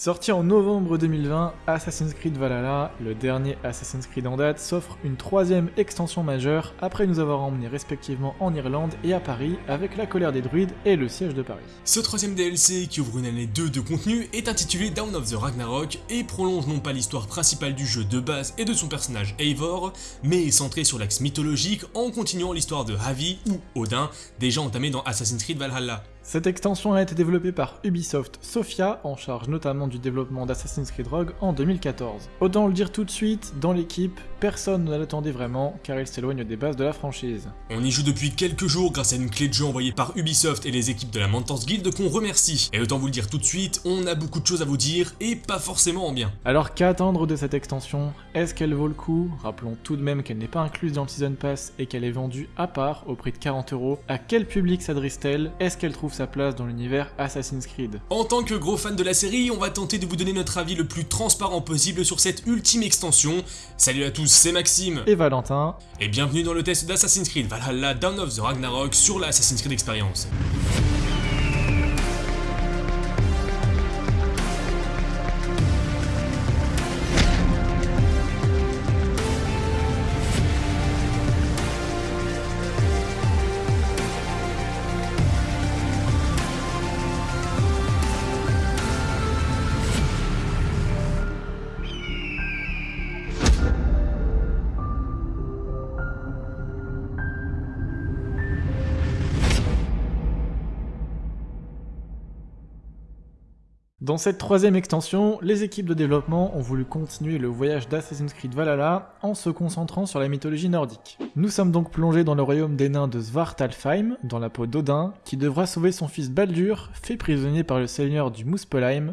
Sorti en novembre 2020, Assassin's Creed Valhalla, le dernier Assassin's Creed en date, s'offre une troisième extension majeure après nous avoir emmenés respectivement en Irlande et à Paris avec la colère des druides et le siège de Paris. Ce troisième DLC, qui ouvre une année 2 de contenu, est intitulé Down of the Ragnarok et prolonge non pas l'histoire principale du jeu de base et de son personnage Eivor, mais est centré sur l'axe mythologique en continuant l'histoire de Havi ou Odin, déjà entamée dans Assassin's Creed Valhalla. Cette extension a été développée par Ubisoft Sofia, en charge notamment du développement d'Assassin's Creed Rogue en 2014. Autant le dire tout de suite, dans l'équipe, personne ne l'attendait vraiment, car il s'éloigne des bases de la franchise. On y joue depuis quelques jours grâce à une clé de jeu envoyée par Ubisoft et les équipes de la Mentors Guild qu'on remercie. Et autant vous le dire tout de suite, on a beaucoup de choses à vous dire, et pas forcément en bien. Alors qu'attendre de cette extension Est-ce qu'elle vaut le coup? Rappelons tout de même qu'elle n'est pas incluse dans le Season Pass et qu'elle est vendue à part, au prix de 40 euros. À quel public s'adresse-t-elle? Est-ce qu'elle trouve sa place dans l'univers Assassin's Creed? En tant que gros fan de la série, on va tenter de vous donner notre avis le plus transparent possible sur cette ultime extension. Salut à tous, c'est Maxime et Valentin, et bienvenue dans le test d'Assassin's Creed Valhalla Dawn of the Ragnarok sur la Assassin's Creed Experience. Dans cette troisième extension, les équipes de développement ont voulu continuer le voyage d'Assassin's Creed Valhalla en se concentrant sur la mythologie nordique. Nous sommes donc plongés dans le royaume des nains de Svartalfheim, dans la peau d'Odin, qui devra sauver son fils Baldur, fait prisonnier par le seigneur du Muspelheim,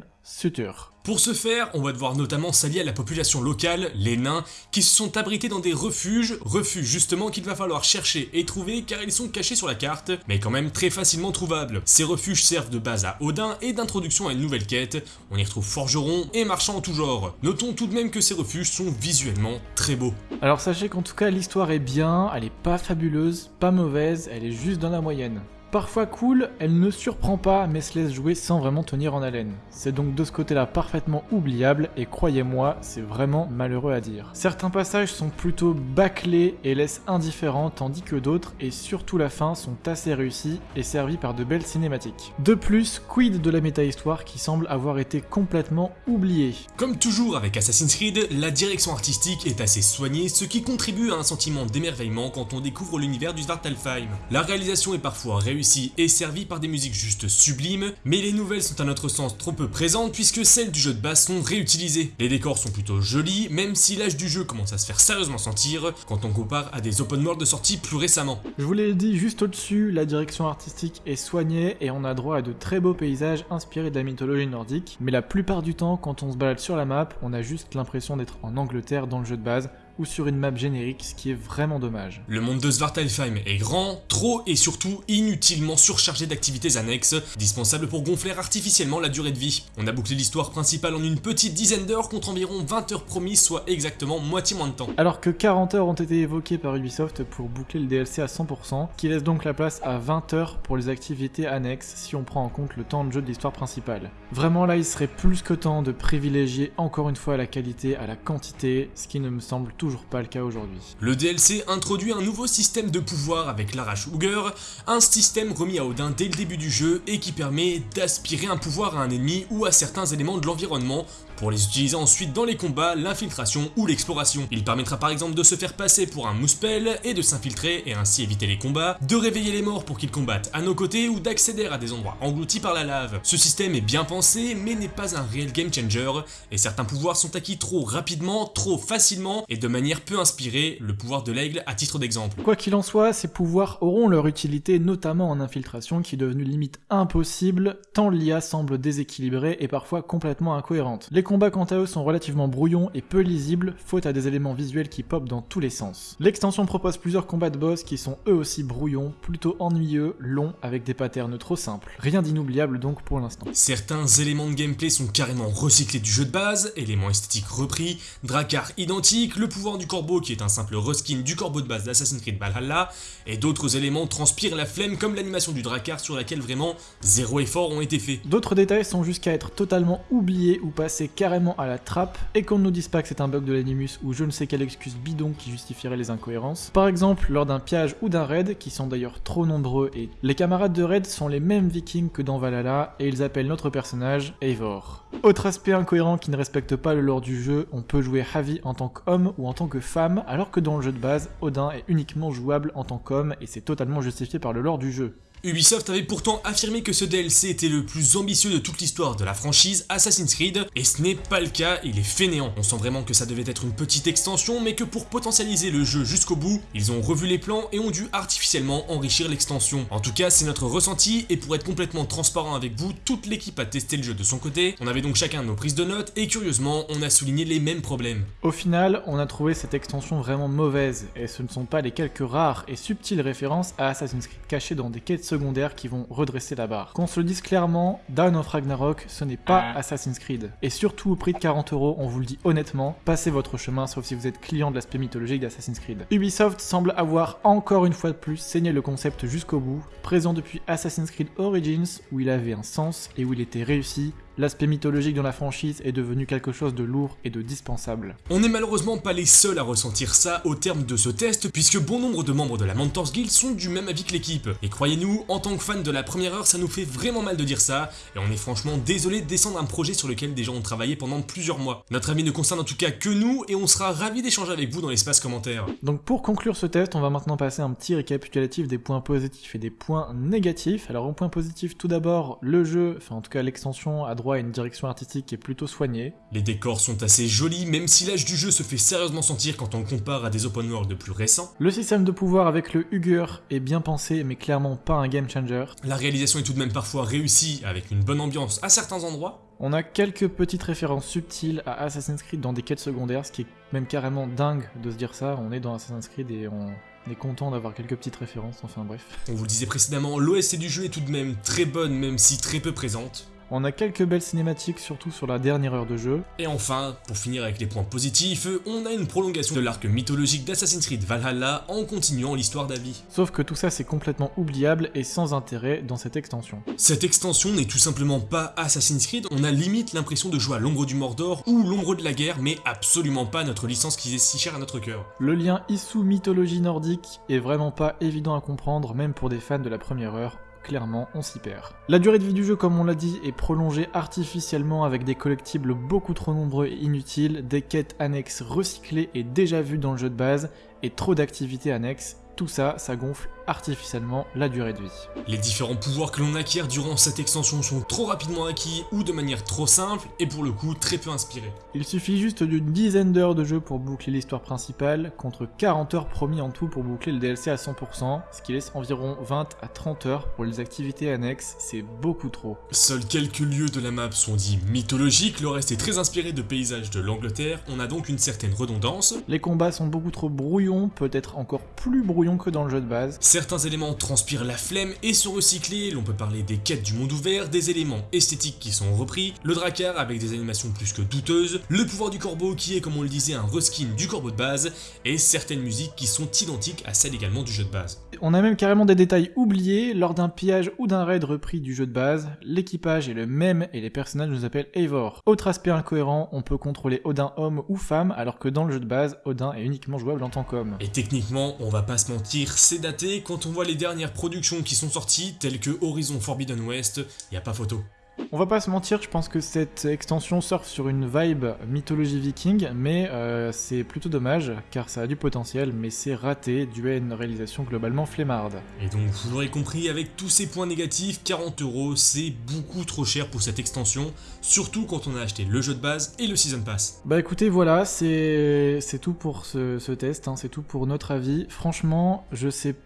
Pour ce faire, on va devoir notamment s'allier à la population locale, les nains, qui se sont abrités dans des refuges, refuges justement qu'il va falloir chercher et trouver car ils sont cachés sur la carte, mais quand même très facilement trouvables. Ces refuges servent de base à Odin et d'introduction à une nouvelle quête, on y retrouve forgerons et marchands en tout genre. Notons tout de même que ces refuges sont visuellement très beaux. Alors sachez qu'en tout cas l'histoire est bien, elle est pas fabuleuse, pas mauvaise, elle est juste dans la moyenne. Parfois cool, elle ne surprend pas mais se laisse jouer sans vraiment tenir en haleine. C'est donc de ce côté-là parfaitement oubliable et croyez-moi, c'est vraiment malheureux à dire. Certains passages sont plutôt bâclés et laissent indifférents tandis que d'autres, et surtout la fin, sont assez réussis et servis par de belles cinématiques. De plus, quid de la méta-histoire qui semble avoir été complètement oubliée? Comme toujours avec Assassin's Creed, la direction artistique est assez soignée, ce qui contribue à un sentiment d'émerveillement quand on découvre l'univers du Svartalfheim. La réalisation est parfois réussie est servi par des musiques juste sublimes, mais les nouvelles sont à notre sens trop peu présentes puisque celles du jeu de base sont réutilisées. Les décors sont plutôt jolis, même si l'âge du jeu commence à se faire sérieusement sentir quand on compare à des open world de sortie plus récemment. Je vous l'ai dit juste au-dessus, la direction artistique est soignée et on a droit à de très beaux paysages inspirés de la mythologie nordique, mais la plupart du temps quand on se balade sur la map, on a juste l'impression d'être en Angleterre dans le jeu de base, ou sur une map générique, ce qui est vraiment dommage. Le monde de Svartalfheim est grand, trop et surtout inutilement surchargé d'activités annexes, dispensables pour gonfler artificiellement la durée de vie. On a bouclé l'histoire principale en une petite dizaine d'heures contre environ 20 heures promises, soit exactement moitié moins de temps. Alors que 40 heures ont été évoquées par Ubisoft pour boucler le DLC à 100%, qui laisse donc la place à 20 heures pour les activités annexes si on prend en compte le temps de jeu de l'histoire principale. Vraiment là, il serait plus que temps de privilégier encore une fois la qualité à la quantité, ce qui ne me semble tout pas le cas aujourd'hui. Le DLC introduit un nouveau système de pouvoir avec l'arrache Hooger, un système remis à Odin dès le début du jeu et qui permet d'aspirer un pouvoir à un ennemi ou à certains éléments de l'environnement pour les utiliser ensuite dans les combats, l'infiltration ou l'exploration. Il permettra par exemple de se faire passer pour un Muspel et de s'infiltrer et ainsi éviter les combats, de réveiller les morts pour qu'ils combattent à nos côtés ou d'accéder à des endroits engloutis par la lave. Ce système est bien pensé mais n'est pas un réel game changer et certains pouvoirs sont acquis trop rapidement, trop facilement et de manière peu inspirée, le pouvoir de l'aigle à titre d'exemple. Quoi qu'il en soit, ces pouvoirs auront leur utilité notamment en infiltration qui est devenue limite impossible tant l'IA semble déséquilibrée et parfois complètement incohérente. Combats quant à eux sont relativement brouillons et peu lisibles, faute à des éléments visuels qui popent dans tous les sens. L'extension propose plusieurs combats de boss qui sont eux aussi brouillons, plutôt ennuyeux, longs, avec des patterns trop simples. Rien d'inoubliable donc pour l'instant. Certains éléments de gameplay sont carrément recyclés du jeu de base, éléments esthétiques repris, Dracar identiques, le pouvoir pouvoir du corbeau qui est un simple reskin du corbeau de base d'Assassin's Creed Valhalla, et d'autres éléments transpirent la flemme comme l'animation du Drakkar sur laquelle vraiment zéro effort ont été faits. D'autres détails sont jusqu'à être totalement oubliés ou passés carrément à la trappe, et qu'on ne nous dise pas que c'est un bug de l'animus ou je ne sais quelle excuse bidon qui justifierait les incohérences. Par exemple, lors d'un piège ou d'un raid, qui sont d'ailleurs trop nombreux, et les camarades de raid sont les mêmes vikings que dans Valhalla, et ils appellent notre personnage Eivor. Autre aspect incohérent qui ne respecte pas le lore du jeu, on peut jouer Havi en tant qu'homme ou en tant que femme, alors que dans le jeu de base, Odin est uniquement jouable en tant qu'homme et c'est totalement justifié par le lore du jeu. Ubisoft avait pourtant affirmé que ce DLC était le plus ambitieux de toute l'histoire de la franchise Assassin's Creed, et ce n'est pas le cas, il est fainéant. On sent vraiment que ça devait être une petite extension, mais que pour potentialiser le jeu jusqu'au bout, ils ont revu les plans et ont dû artificiellement enrichir l'extension. En tout cas, c'est notre ressenti, et pour être complètement transparent avec vous, toute l'équipe a testé le jeu de son côté, on avait donc chacun nos prises de notes, et curieusement, on a souligné les mêmes problèmes. Au final, on a trouvé cette extension vraiment mauvaise, et ce ne sont pas les quelques rares et subtiles références à Assassin's Creed cachées dans des quêtes secondaires qui vont redresser la barre. Qu'on se le dise clairement, Dawn of Ragnarok, ce n'est pas Assassin's Creed. Et surtout au prix de 40 euros, on vous le dit honnêtement, passez votre chemin sauf si vous êtes client de l'aspect mythologique d'Assassin's Creed. Ubisoft semble avoir encore une fois de plus saigné le concept jusqu'au bout, présent depuis Assassin's Creed Origins où il avait un sens et où il était réussi, l'aspect mythologique dans la franchise est devenu quelque chose de lourd et de dispensable. On n'est malheureusement pas les seuls à ressentir ça au terme de ce test, puisque bon nombre de membres de la Mentors Guild sont du même avis que l'équipe. Et croyez-nous, en tant que fan de la première heure, ça nous fait vraiment mal de dire ça, et on est franchement désolé de descendre un projet sur lequel des gens ont travaillé pendant plusieurs mois. Notre avis ne concerne en tout cas que nous, et on sera ravis d'échanger avec vous dans l'espace commentaire. Donc pour conclure ce test, on va maintenant passer un petit récapitulatif des points positifs et des points négatifs. Alors en point positif, tout d'abord, le jeu, enfin en tout cas l'extension à droit à une direction artistique qui est plutôt soignée. Les décors sont assez jolis, même si l'âge du jeu se fait sérieusement sentir quand on compare à des open world plus récents. Le système de pouvoir avec le Huger est bien pensé, mais clairement pas un game changer. La réalisation est tout de même parfois réussie, avec une bonne ambiance à certains endroits. On a quelques petites références subtiles à Assassin's Creed dans des quêtes secondaires, ce qui est même carrément dingue de se dire ça. On est dans Assassin's Creed et on est content d'avoir quelques petites références, enfin bref. On vous le disait précédemment, l'OSC du jeu est tout de même très bonne, même si très peu présente. On a quelques belles cinématiques, surtout sur la dernière heure de jeu. Et enfin, pour finir avec les points positifs, on a une prolongation de l'arc mythologique d'Assassin's Creed Valhalla en continuant l'histoire d'Avi. Sauf que tout ça c'est complètement oubliable et sans intérêt dans cette extension. Cette extension n'est tout simplement pas Assassin's Creed, on a limite l'impression de jouer à l'ombre du Mordor ou l'ombre de la guerre, mais absolument pas notre licence qui est si chère à notre cœur. Le lien issou mythologie nordique est vraiment pas évident à comprendre, même pour des fans de la première heure clairement on s'y perd. La durée de vie du jeu comme on l'a dit est prolongée artificiellement avec des collectibles beaucoup trop nombreux et inutiles, des quêtes annexes recyclées et déjà vues dans le jeu de base, et trop d'activités annexes, tout ça, ça gonfle artificiellement la durée de vie. Les différents pouvoirs que l'on acquiert durant cette extension sont trop rapidement acquis ou de manière trop simple et pour le coup très peu inspirés. Il suffit juste d'une dizaine d'heures de jeu pour boucler l'histoire principale, contre 40 heures promis en tout pour boucler le DLC à 100%, ce qui laisse environ 20 à 30 heures pour les activités annexes, c'est beaucoup trop. Seuls quelques lieux de la map sont dits mythologiques, le reste est très inspiré de paysages de l'Angleterre, on a donc une certaine redondance. Les combats sont beaucoup trop brouillons, peut-être encore plus brouillons que dans le jeu de base. Certains éléments transpirent la flemme et sont recyclés, l'on peut parler des quêtes du monde ouvert, des éléments esthétiques qui sont repris, le Drakkar avec des animations plus que douteuses, le pouvoir du corbeau qui est comme on le disait un reskin du corbeau de base, et certaines musiques qui sont identiques à celles également du jeu de base. On a même carrément des détails oubliés, lors d'un pillage ou d'un raid repris du jeu de base, l'équipage est le même et les personnages nous appellent Eivor. Autre aspect incohérent, on peut contrôler Odin homme ou femme, alors que dans le jeu de base, Odin est uniquement jouable en tant qu'homme. Et techniquement, on va pas se mentir, c'est daté, quand on voit les dernières productions qui sont sorties, telles que Horizon Forbidden West, y a pas photo. On va pas se mentir, je pense que cette extension surfe sur une vibe mythologie viking, mais euh, c'est plutôt dommage, car ça a du potentiel, mais c'est raté, dû à une réalisation globalement flemmarde. Et donc, vous l'aurez compris, avec tous ces points négatifs, 40 euros, c'est beaucoup trop cher pour cette extension, surtout quand on a acheté le jeu de base et le Season Pass. Bah écoutez, voilà, c'est tout pour ce, ce test, hein, c'est tout pour notre avis. Franchement, je sais pas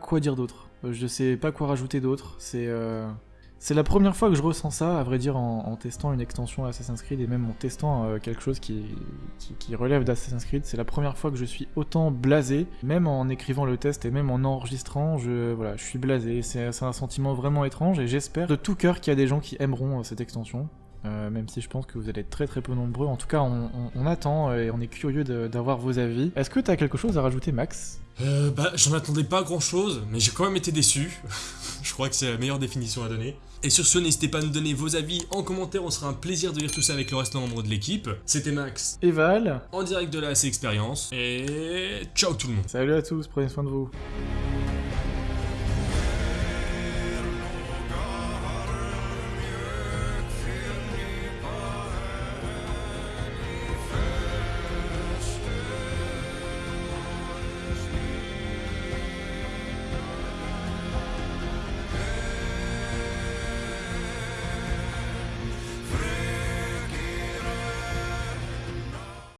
quoi dire d'autre. Je sais pas quoi rajouter d'autre, c'est... euh, C'est la première fois que je ressens ça, à vrai dire, en, testant une extension Assassin's Creed et même en testant euh, quelque chose qui, qui, relève d'Assassin's Creed. C'est la première fois que je suis autant blasé, même en écrivant le test et même en enregistrant, je, voilà, je suis blasé. C'est un sentiment vraiment étrange et j'espère de tout cœur qu'il y a des gens qui aimeront euh, cette extension. Euh, même si je pense que vous allez être très très peu nombreux. En tout cas, on, on- on attend et on est curieux d'avoir vos avis. Est-ce que t'as quelque chose à rajouter, Max? Euh, bah, j'en attendais pas grand chose, mais j'ai quand même été déçu. Je crois que c'est la meilleure définition à donner. Et sur ce, n'hésitez pas à nous donner vos avis en commentaire, on sera un plaisir de lire tout ça avec le restant membre de l'équipe. C'était Max, Et Val? En direct de la AC Expérience, et ciao tout le monde. Salut à tous, prenez soin de vous.